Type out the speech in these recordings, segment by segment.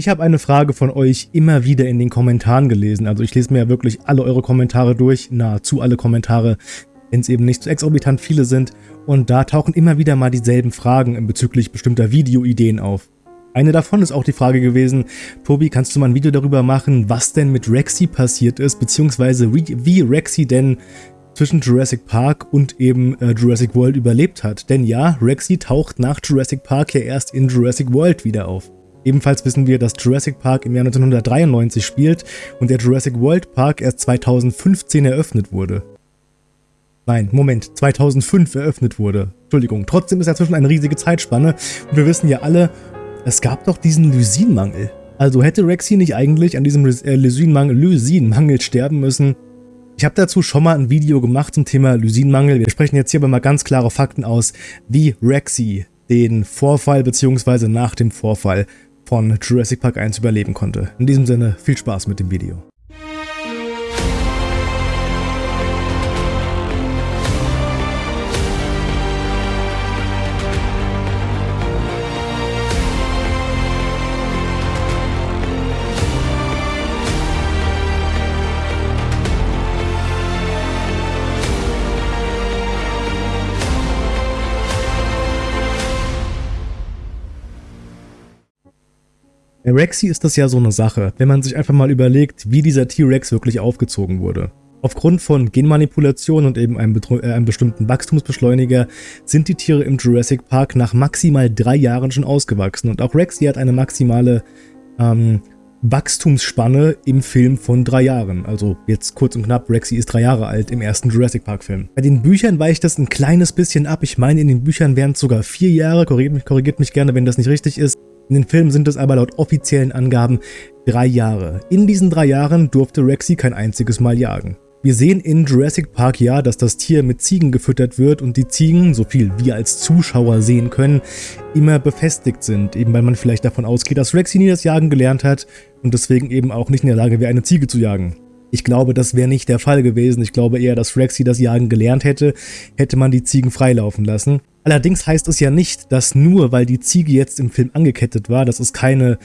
Ich habe eine Frage von euch immer wieder in den Kommentaren gelesen. Also ich lese mir ja wirklich alle eure Kommentare durch, nahezu alle Kommentare, wenn es eben nicht so exorbitant viele sind. Und da tauchen immer wieder mal dieselben Fragen bezüglich bestimmter Videoideen auf. Eine davon ist auch die Frage gewesen, Tobi, kannst du mal ein Video darüber machen, was denn mit Rexy passiert ist, beziehungsweise wie Rexy denn zwischen Jurassic Park und eben äh, Jurassic World überlebt hat. Denn ja, Rexy taucht nach Jurassic Park ja erst in Jurassic World wieder auf. Ebenfalls wissen wir, dass Jurassic Park im Jahr 1993 spielt und der Jurassic World Park erst 2015 eröffnet wurde. Nein, Moment, 2005 eröffnet wurde. Entschuldigung, trotzdem ist dazwischen eine riesige Zeitspanne und wir wissen ja alle, es gab doch diesen Lysinmangel. Also hätte Rexy nicht eigentlich an diesem äh, Lysinmangel, Lysinmangel sterben müssen? Ich habe dazu schon mal ein Video gemacht zum Thema Lysinmangel. Wir sprechen jetzt hier aber mal ganz klare Fakten aus, wie Rexy den Vorfall bzw. nach dem Vorfall von Jurassic Park 1 überleben konnte. In diesem Sinne, viel Spaß mit dem Video. Bei Rexy ist das ja so eine Sache, wenn man sich einfach mal überlegt, wie dieser T-Rex wirklich aufgezogen wurde. Aufgrund von Genmanipulation und eben einem, äh, einem, bestimmten Wachstumsbeschleuniger sind die Tiere im Jurassic Park nach maximal drei Jahren schon ausgewachsen und auch Rexy hat eine maximale ähm, Wachstumsspanne im Film von drei Jahren. Also jetzt kurz und knapp, Rexy ist drei Jahre alt im ersten Jurassic Park Film. Bei den Büchern weicht das ein kleines bisschen ab. Ich meine, in den Büchern wären es sogar vier Jahre. Korrigiert mich, korrigiert mich gerne, wenn das nicht richtig ist. In den Filmen sind es aber laut offiziellen Angaben drei Jahre. In diesen drei Jahren durfte Rexy kein einziges Mal jagen. Wir sehen in Jurassic Park ja, dass das Tier mit Ziegen gefüttert wird und die Ziegen, so viel wir als Zuschauer sehen können, immer befestigt sind, eben weil man vielleicht davon ausgeht, dass Rexy nie das Jagen gelernt hat und deswegen eben auch nicht in der Lage wäre, eine Ziege zu jagen. Ich glaube, das wäre nicht der Fall gewesen. Ich glaube eher, dass Rexy das Jagen gelernt hätte, hätte man die Ziegen freilaufen lassen. Allerdings heißt es ja nicht, dass nur weil die Ziege jetzt im Film angekettet war, dass es keine,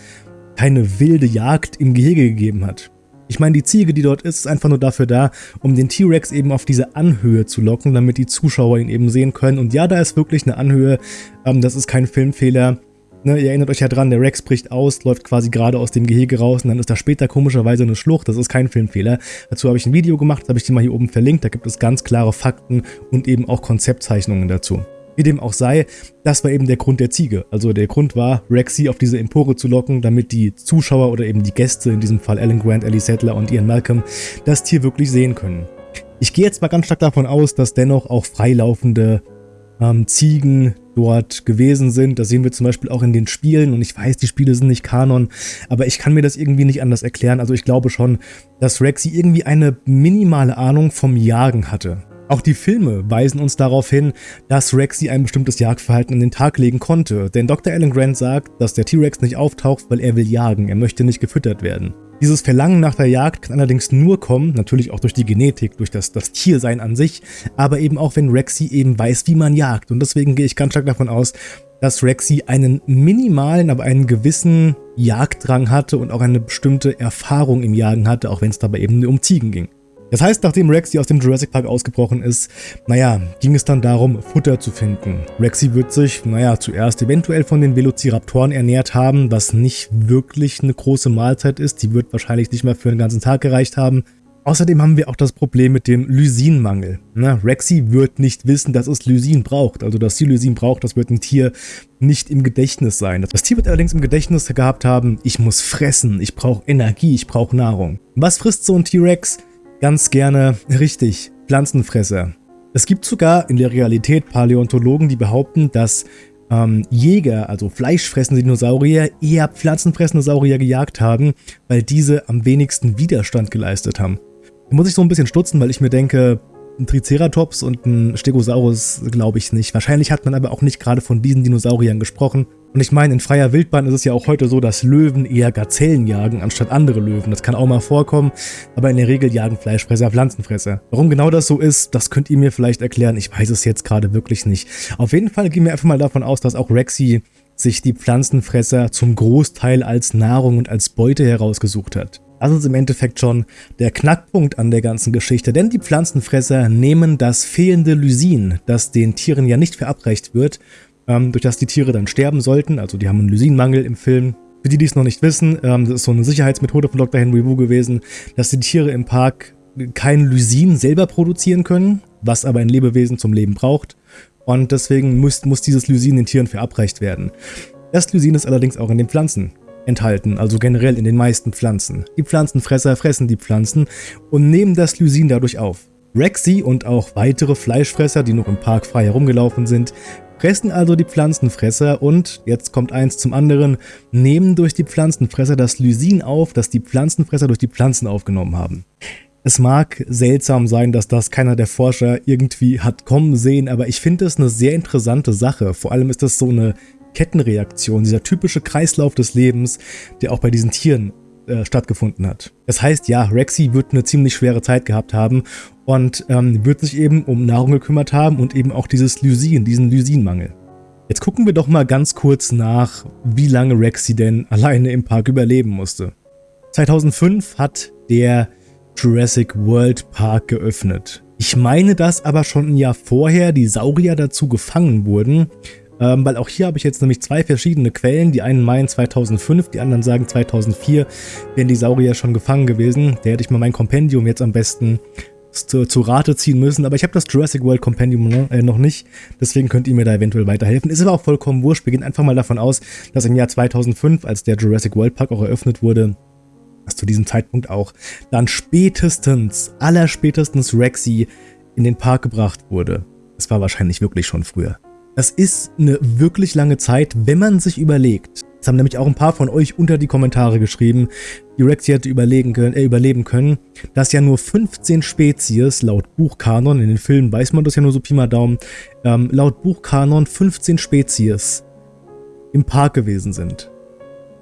keine wilde Jagd im Gehege gegeben hat. Ich meine, die Ziege, die dort ist, ist einfach nur dafür da, um den T-Rex eben auf diese Anhöhe zu locken, damit die Zuschauer ihn eben sehen können. Und ja, da ist wirklich eine Anhöhe, ähm, das ist kein Filmfehler. Ne, ihr erinnert euch ja dran, der Rex bricht aus, läuft quasi gerade aus dem Gehege raus und dann ist da später komischerweise eine Schlucht. Das ist kein Filmfehler. Dazu habe ich ein Video gemacht, das habe ich dir mal hier oben verlinkt. Da gibt es ganz klare Fakten und eben auch Konzeptzeichnungen dazu. Wie dem auch sei, das war eben der Grund der Ziege. Also der Grund war, Rexy auf diese Empore zu locken, damit die Zuschauer oder eben die Gäste, in diesem Fall Alan Grant, Ellie Sattler und Ian Malcolm, das Tier wirklich sehen können. Ich gehe jetzt mal ganz stark davon aus, dass dennoch auch freilaufende ähm, Ziegen dort gewesen sind. Das sehen wir zum Beispiel auch in den Spielen und ich weiß, die Spiele sind nicht Kanon, aber ich kann mir das irgendwie nicht anders erklären. Also ich glaube schon, dass Rexy irgendwie eine minimale Ahnung vom Jagen hatte. Auch die Filme weisen uns darauf hin, dass Rexy ein bestimmtes Jagdverhalten an den Tag legen konnte, denn Dr. Alan Grant sagt, dass der T-Rex nicht auftaucht, weil er will jagen, er möchte nicht gefüttert werden. Dieses Verlangen nach der Jagd kann allerdings nur kommen, natürlich auch durch die Genetik, durch das, das Tiersein an sich, aber eben auch wenn Rexy eben weiß, wie man jagt. Und deswegen gehe ich ganz stark davon aus, dass Rexy einen minimalen, aber einen gewissen Jagddrang hatte und auch eine bestimmte Erfahrung im Jagen hatte, auch wenn es dabei eben nur um Ziegen ging. Das heißt, nachdem Rexy aus dem Jurassic Park ausgebrochen ist, naja, ging es dann darum, Futter zu finden. Rexy wird sich, naja, zuerst eventuell von den Velociraptoren ernährt haben, was nicht wirklich eine große Mahlzeit ist. Die wird wahrscheinlich nicht mehr für einen ganzen Tag gereicht haben. Außerdem haben wir auch das Problem mit dem Lysinmangel. Na, Rexy wird nicht wissen, dass es Lysin braucht. Also, dass sie Lysin braucht, das wird ein Tier nicht im Gedächtnis sein. Das Tier wird allerdings im Gedächtnis gehabt haben, ich muss fressen, ich brauche Energie, ich brauche Nahrung. Was frisst so ein T-Rex? Ganz gerne richtig Pflanzenfresser. Es gibt sogar in der Realität Paläontologen, die behaupten, dass ähm, Jäger, also fleischfressende Dinosaurier, eher pflanzenfressende Saurier gejagt haben, weil diese am wenigsten Widerstand geleistet haben. Da muss ich so ein bisschen stutzen, weil ich mir denke, ein Triceratops und ein Stegosaurus glaube ich nicht. Wahrscheinlich hat man aber auch nicht gerade von diesen Dinosauriern gesprochen. Und ich meine, in freier Wildbahn ist es ja auch heute so, dass Löwen eher Gazellen jagen, anstatt andere Löwen. Das kann auch mal vorkommen, aber in der Regel jagen Fleischfresser Pflanzenfresser. Warum genau das so ist, das könnt ihr mir vielleicht erklären. Ich weiß es jetzt gerade wirklich nicht. Auf jeden Fall gehen wir einfach mal davon aus, dass auch Rexy sich die Pflanzenfresser zum Großteil als Nahrung und als Beute herausgesucht hat. Das ist im Endeffekt schon der Knackpunkt an der ganzen Geschichte, denn die Pflanzenfresser nehmen das fehlende Lysin, das den Tieren ja nicht verabreicht wird, ähm, durch das die Tiere dann sterben sollten, also die haben einen Lysinmangel im Film. Für die, die es noch nicht wissen, ähm, das ist so eine Sicherheitsmethode von Dr. Henry Wu gewesen, dass die Tiere im Park kein Lysin selber produzieren können, was aber ein Lebewesen zum Leben braucht. Und deswegen muss, muss dieses Lysin den Tieren verabreicht werden. Das Lysin ist allerdings auch in den Pflanzen enthalten, also generell in den meisten Pflanzen. Die Pflanzenfresser fressen die Pflanzen und nehmen das Lysin dadurch auf. Rexy und auch weitere Fleischfresser, die noch im Park frei herumgelaufen sind, fressen also die Pflanzenfresser und, jetzt kommt eins zum anderen, nehmen durch die Pflanzenfresser das Lysin auf, das die Pflanzenfresser durch die Pflanzen aufgenommen haben. Es mag seltsam sein, dass das keiner der Forscher irgendwie hat kommen sehen, aber ich finde es eine sehr interessante Sache. Vor allem ist das so eine Kettenreaktion, dieser typische Kreislauf des Lebens, der auch bei diesen Tieren äh, stattgefunden hat. Das heißt, ja, Rexy wird eine ziemlich schwere Zeit gehabt haben und ähm, wird sich eben um Nahrung gekümmert haben und eben auch dieses Lysin, diesen Lysinmangel. Jetzt gucken wir doch mal ganz kurz nach, wie lange Rexy denn alleine im Park überleben musste. 2005 hat der Jurassic World Park geöffnet. Ich meine, dass aber schon ein Jahr vorher die Saurier dazu gefangen wurden, ähm, weil auch hier habe ich jetzt nämlich zwei verschiedene Quellen. Die einen meinen 2005, die anderen sagen 2004 wären die Saurier schon gefangen gewesen. Da hätte ich mal mein Kompendium jetzt am besten zu, zu Rate ziehen müssen, aber ich habe das Jurassic World Kompendium ne, äh, noch nicht, deswegen könnt ihr mir da eventuell weiterhelfen. Ist aber auch vollkommen wurscht, wir gehen einfach mal davon aus, dass im Jahr 2005, als der Jurassic World Park auch eröffnet wurde, dass zu diesem Zeitpunkt auch dann spätestens, allerspätestens Rexy in den Park gebracht wurde. Es war wahrscheinlich wirklich schon früher. Das ist eine wirklich lange Zeit, wenn man sich überlegt. Das haben nämlich auch ein paar von euch unter die Kommentare geschrieben, die Rexy hätte überlegen können, äh, überleben können, dass ja nur 15 Spezies laut Buchkanon, in den Filmen weiß man das ja nur so Pi mal Daumen, ähm, laut Buchkanon 15 Spezies im Park gewesen sind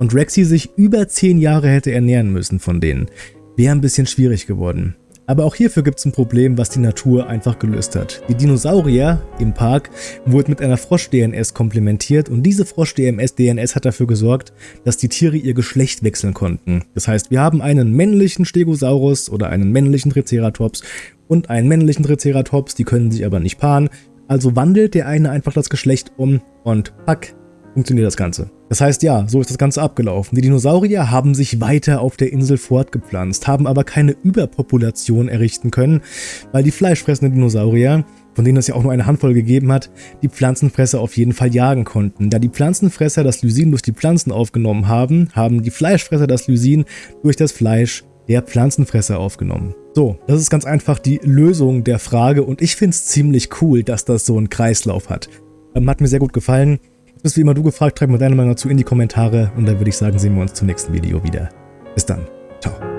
und Rexy sich über 10 Jahre hätte ernähren müssen von denen, wäre ein bisschen schwierig geworden. Aber auch hierfür gibt es ein Problem, was die Natur einfach gelöst hat. Die Dinosaurier im Park wurden mit einer Frosch-DNS komplementiert und diese Frosch-DNS hat dafür gesorgt, dass die Tiere ihr Geschlecht wechseln konnten. Das heißt, wir haben einen männlichen Stegosaurus oder einen männlichen Triceratops und einen männlichen Triceratops, die können sich aber nicht paaren. Also wandelt der eine einfach das Geschlecht um und pack, funktioniert das Ganze. Das heißt, ja, so ist das Ganze abgelaufen. Die Dinosaurier haben sich weiter auf der Insel fortgepflanzt, haben aber keine Überpopulation errichten können, weil die fleischfressenden Dinosaurier, von denen es ja auch nur eine Handvoll gegeben hat, die Pflanzenfresser auf jeden Fall jagen konnten. Da die Pflanzenfresser das Lysin durch die Pflanzen aufgenommen haben, haben die Fleischfresser das Lysin durch das Fleisch der Pflanzenfresser aufgenommen. So, das ist ganz einfach die Lösung der Frage und ich finde es ziemlich cool, dass das so einen Kreislauf hat. Ähm, hat mir sehr gut gefallen bist wie immer du gefragt, schreib mir deine Meinung dazu in die Kommentare und dann würde ich sagen, sehen wir uns zum nächsten Video wieder. Bis dann. Ciao.